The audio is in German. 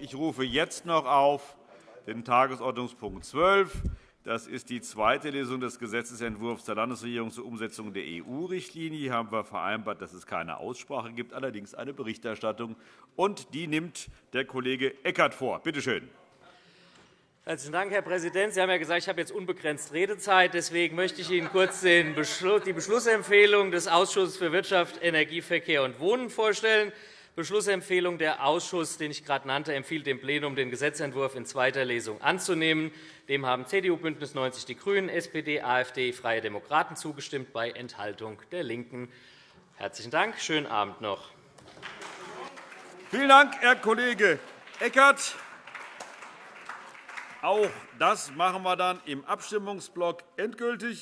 Ich rufe jetzt noch auf den Tagesordnungspunkt 12. Das ist die zweite Lesung des Gesetzentwurfs der Landesregierung zur Umsetzung der EU-Richtlinie. Hier haben wir vereinbart, dass es keine Aussprache gibt, allerdings eine Berichterstattung. Und die nimmt der Kollege Eckert vor. Bitte schön. Herzlichen Dank, Herr Präsident. Sie haben ja gesagt, ich habe jetzt unbegrenzt Redezeit. Deswegen möchte ich Ihnen kurz die Beschlussempfehlung des Ausschusses für Wirtschaft, Energie, Verkehr und Wohnen vorstellen. Beschlussempfehlung der Ausschuss, den ich gerade nannte, empfiehlt dem Plenum, den Gesetzentwurf in zweiter Lesung anzunehmen. Dem haben CDU, BÜNDNIS 90 die GRÜNEN, SPD, AfD, Freie Demokraten zugestimmt, bei Enthaltung der LINKEN. Herzlichen Dank. Schönen Abend noch. Vielen Dank, Herr Kollege Eckert. Auch das machen wir dann im Abstimmungsblock endgültig.